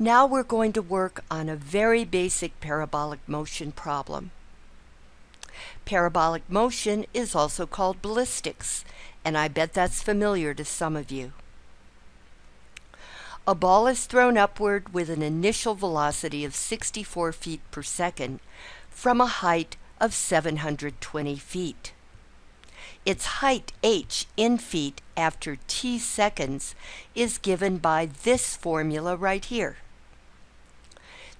Now we're going to work on a very basic parabolic motion problem. Parabolic motion is also called ballistics, and I bet that's familiar to some of you. A ball is thrown upward with an initial velocity of 64 feet per second from a height of 720 feet. Its height h in feet after t seconds is given by this formula right here.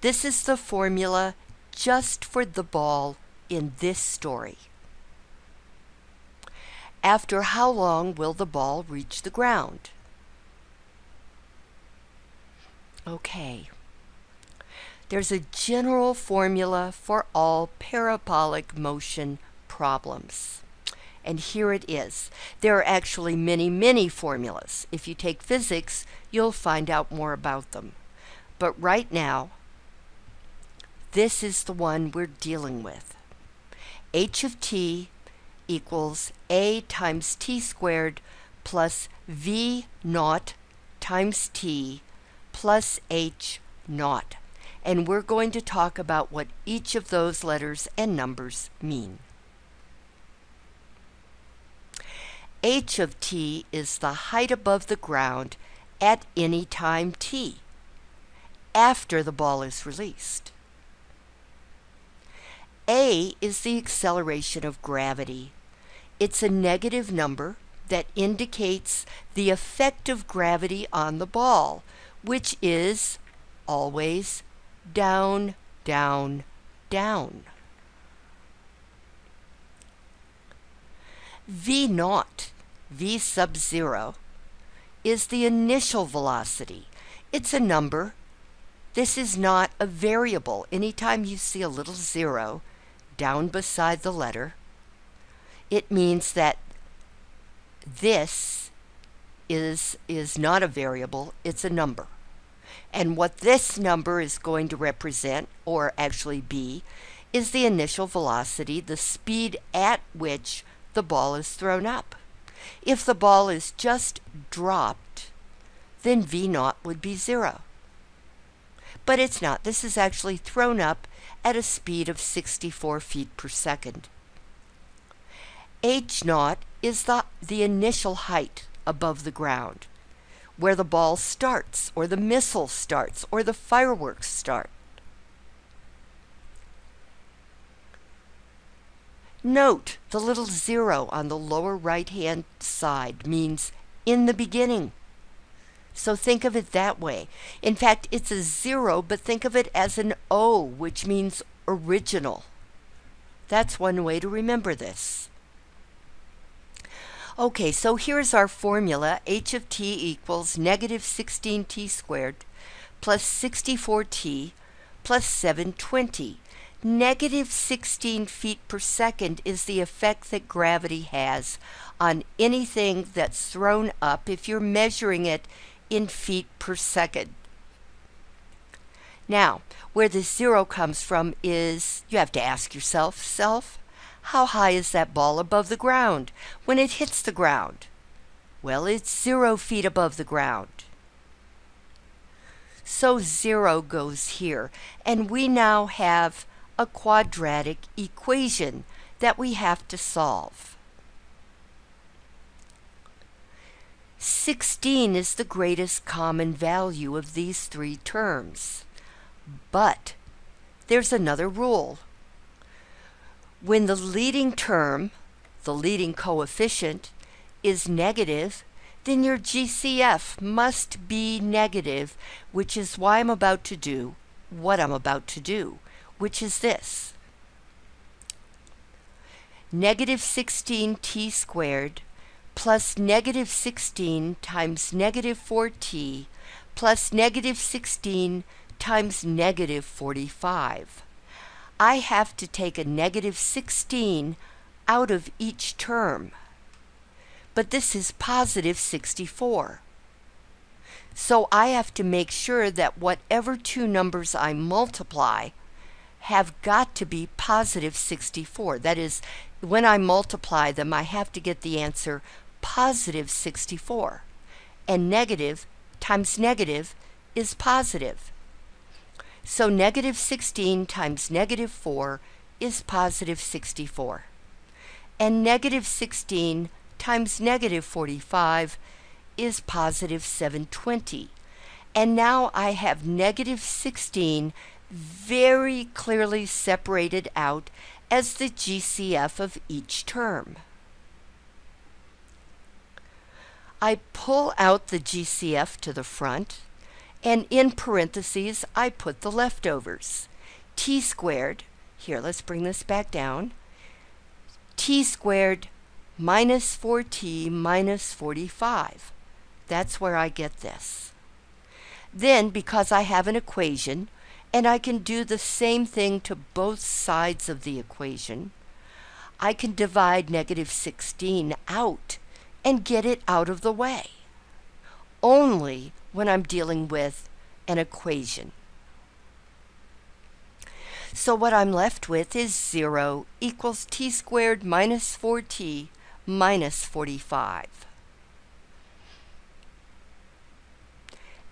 This is the formula just for the ball in this story. After how long will the ball reach the ground? Okay. There's a general formula for all parabolic motion problems. And here it is. There are actually many, many formulas. If you take physics, you'll find out more about them. But right now, this is the one we're dealing with. h of t equals a times t squared plus v naught times t plus h naught. And we're going to talk about what each of those letters and numbers mean. h of t is the height above the ground at any time t, after the ball is released. A is the acceleration of gravity. It's a negative number that indicates the effect of gravity on the ball, which is always down, down, down. V naught, V sub zero, is the initial velocity. It's a number. This is not a variable. Anytime you see a little zero, down beside the letter, it means that this is, is not a variable, it's a number. And what this number is going to represent, or actually be, is the initial velocity, the speed at which the ball is thrown up. If the ball is just dropped, then V naught would be zero. But it's not. This is actually thrown up at a speed of 64 feet per second. H naught is the, the initial height above the ground, where the ball starts, or the missile starts, or the fireworks start. Note the little zero on the lower right hand side means in the beginning. So think of it that way. In fact, it's a zero, but think of it as an O, which means original. That's one way to remember this. Okay, so here's our formula. h of t equals negative 16t squared plus 64t plus 720. Negative 16 feet per second is the effect that gravity has on anything that's thrown up if you're measuring it in feet per second. Now, where the zero comes from is, you have to ask yourself, self, how high is that ball above the ground when it hits the ground? Well, it's zero feet above the ground. So zero goes here, and we now have a quadratic equation that we have to solve. 16 is the greatest common value of these three terms. But there's another rule. When the leading term, the leading coefficient, is negative, then your GCF must be negative, which is why I'm about to do what I'm about to do, which is this. Negative 16t squared plus negative 16 times negative 4t plus negative 16 times negative 45. I have to take a negative 16 out of each term. But this is positive 64. So I have to make sure that whatever two numbers I multiply have got to be positive 64. That is, when I multiply them, I have to get the answer positive 64. And negative times negative is positive. So negative 16 times negative 4 is positive 64. And negative 16 times negative 45 is positive 720. And now I have negative 16 very clearly separated out as the GCF of each term. I pull out the GCF to the front, and in parentheses I put the leftovers. t squared, here let's bring this back down, t squared minus 4t minus 45. That's where I get this. Then, because I have an equation, and I can do the same thing to both sides of the equation, I can divide negative 16 out and get it out of the way. Only when I'm dealing with an equation. So what I'm left with is 0 equals t squared minus 4t minus 45.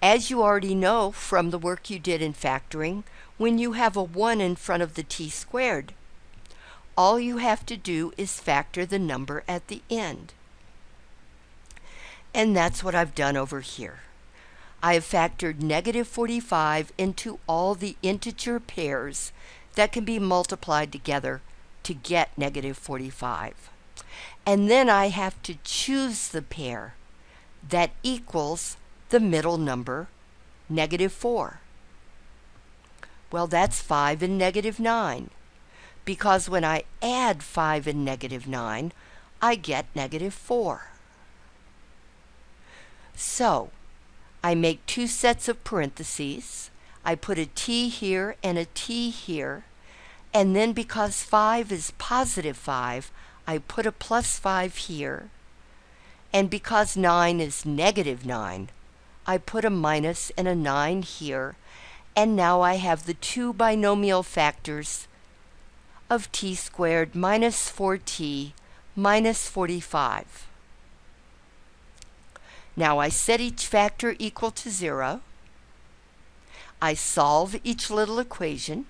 As you already know from the work you did in factoring, when you have a 1 in front of the t squared, all you have to do is factor the number at the end. And that's what I've done over here. I have factored negative 45 into all the integer pairs that can be multiplied together to get negative 45. And then I have to choose the pair that equals the middle number, negative 4. Well, that's 5 and negative 9, because when I add 5 and negative 9, I get negative 4. So, I make two sets of parentheses. I put a t here and a t here. And then because 5 is positive 5, I put a plus 5 here. And because 9 is negative 9, I put a minus and a 9 here, and now I have the two binomial factors of t squared minus 4t minus 45. Now I set each factor equal to 0. I solve each little equation,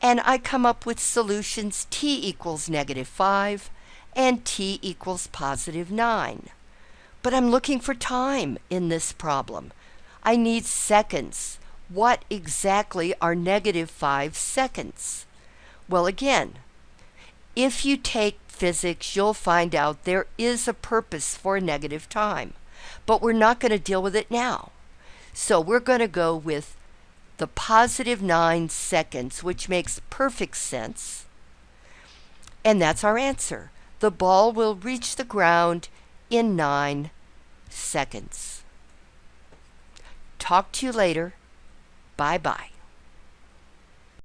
and I come up with solutions t equals negative 5 and t equals positive 9. But I'm looking for time in this problem. I need seconds. What exactly are negative 5 seconds? Well, again, if you take physics, you'll find out there is a purpose for negative time. But we're not going to deal with it now. So we're going to go with the positive 9 seconds, which makes perfect sense. And that's our answer. The ball will reach the ground in nine seconds. Talk to you later. Bye bye.